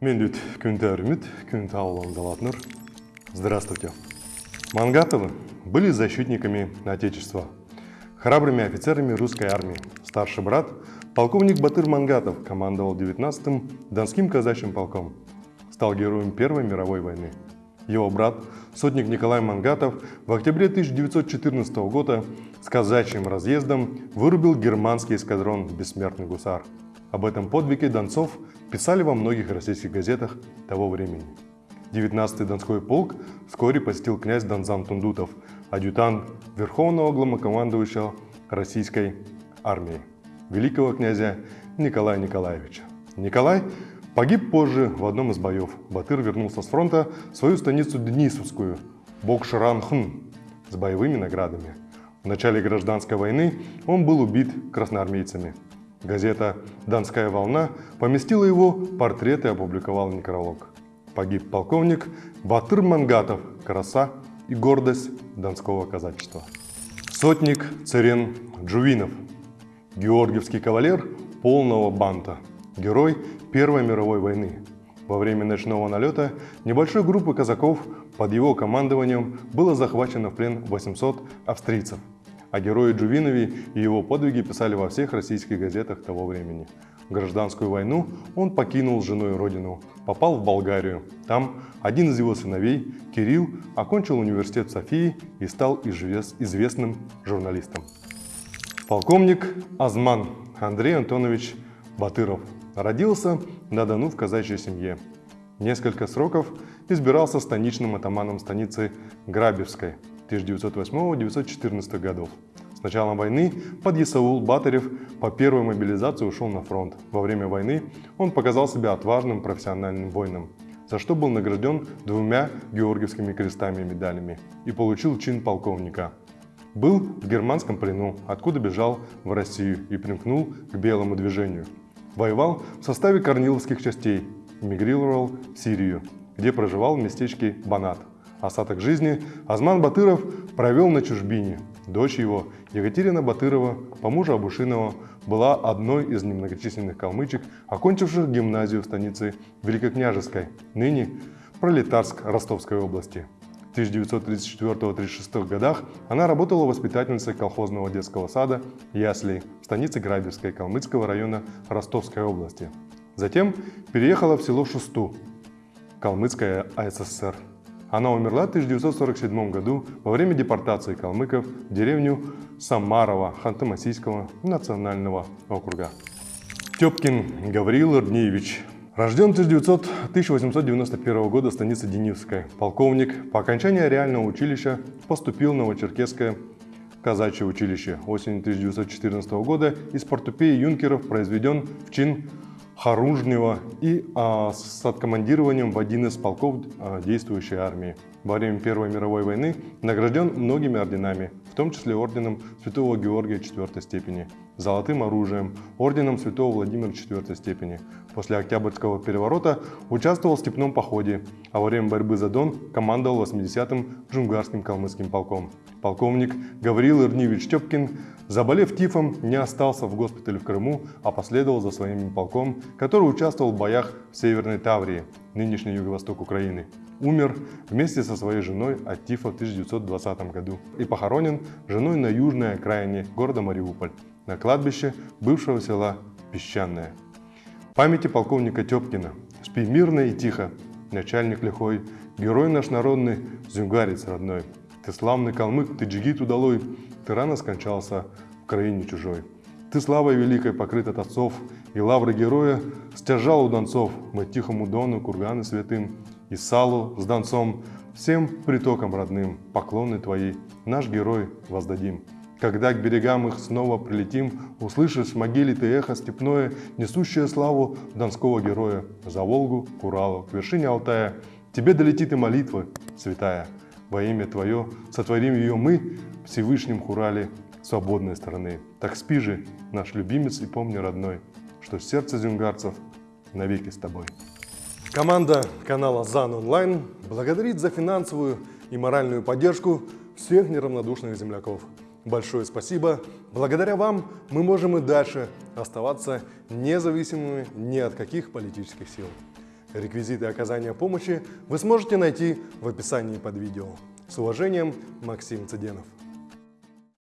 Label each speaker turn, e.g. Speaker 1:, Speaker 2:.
Speaker 1: Мен Кюнтер Кюнтаулан Залатнер. Здравствуйте. Мангатовы были защитниками Отечества, храбрыми офицерами русской армии. Старший брат, полковник Батыр Мангатов, командовал 19-м Донским казачьим полком. Стал героем Первой мировой войны. Его брат, сотник Николай Мангатов, в октябре 1914 года с казачьим разъездом вырубил германский эскадрон «Бессмертный гусар». Об этом подвиге Донцов писали во многих российских газетах того времени. 19-й Донской полк вскоре посетил князь Донзан Тундутов, адъютант Верховного главнокомандующего российской армии, великого князя Николая Николаевича. Николай погиб позже в одном из боев. Батыр вернулся с фронта в свою станицу Денисовскую, Бокшаранхн, с боевыми наградами. В начале гражданской войны он был убит красноармейцами. Газета «Донская волна» поместила его портрет и опубликовала некролог. Погиб полковник Батыр Мангатов, краса и гордость донского казачества. Сотник Царен Джувинов, георгиевский кавалер полного банта, герой Первой мировой войны. Во время ночного налета небольшой группы казаков под его командованием было захвачено в плен 800 австрийцев – о герое Джувинове и его подвиги писали во всех российских газетах того времени. В гражданскую войну он покинул с женой родину, попал в Болгарию. Там один из его сыновей, Кирилл, окончил университет Софии и стал известным журналистом. Полковник Азман Андрей Антонович Батыров родился на Дону в казачьей семье. Несколько сроков избирался станичным атаманом станицы Грабевской – 1908-1914 годов. С началом войны подъясаул Батарев по первой мобилизации ушел на фронт. Во время войны он показал себя отважным профессиональным воином, за что был награжден двумя георгиевскими крестами и медалями и получил чин полковника. Был в германском плену, откуда бежал в Россию и примкнул к белому движению. Воевал в составе корниловских частей, эмигрировал в Сирию, где проживал в местечке Банат. Остаток жизни Азман Батыров провел на чужбине. Дочь его, Екатерина Батырова, по мужу Абушинова, была одной из немногочисленных калмычек, окончивших гимназию в станице Великокняжеской, ныне Пролетарск Ростовской области. В 1934-36 годах она работала воспитательницей колхозного детского сада «Ясли» в станице Грабевской Калмыцкого района Ростовской области. Затем переехала в село Шусту, Калмыцкая АССР. Она умерла в 1947 году во время депортации калмыков в деревню Самарова Ханты-Мансийского национального округа. Тепкин Гавриил Ирднеевич Рожден в 1891 года в станице Денисовская. Полковник. По окончании реального училища поступил в Новочеркесское казачье училище. Осенью 1914 года из портупеи юнкеров произведен в чин Харужнева и а, с откомандированием в один из полков а, действующей армии. Во время Первой мировой войны награжден многими орденами, в том числе орденом Святого Георгия IV степени, золотым оружием, орденом Святого Владимира IV степени. После Октябрьского переворота участвовал в степном походе, а во время борьбы за Дон командовал 80-м Джунгарским калмыцким полком. Полковник Гаврил Ирнивич Тепкин Заболев тифом, не остался в госпитале в Крыму, а последовал за своим полком, который участвовал в боях в Северной Таврии, нынешний юго-восток Украины. Умер вместе со своей женой от тифа в 1920 году и похоронен женой на южной окраине города Мариуполь, на кладбище бывшего села Песчаное. Памяти полковника Тепкина. Спи мирно и тихо, начальник лихой, герой наш народный, зюнгарец родной. Ты славный калмык, ты джигит удалой, ты рано скончался в краине чужой. Ты славой великой покрыт от отцов, и лавры героя стяжал у донцов. Мы тихому дону, курганы святым, и салу с донцом, всем притокам родным, поклоны твои, наш герой воздадим. Когда к берегам их снова прилетим, услышишь в могиле ты эхо степное, несущее славу донского героя. За Волгу, к Уралу, к вершине Алтая, тебе долетит и молитва святая. Во имя Твое сотворим ее мы, Всевышнем Хурале, свободной страны. Так спи же, наш любимец, и помни, родной, что сердце зюнгарцев навеки с тобой. Команда канала ЗАН Онлайн благодарит за финансовую и моральную поддержку всех неравнодушных земляков. Большое спасибо. Благодаря вам мы можем и дальше оставаться независимыми ни от каких политических сил. Реквизиты оказания помощи вы сможете найти в описании под видео. С уважением, Максим Цыденов.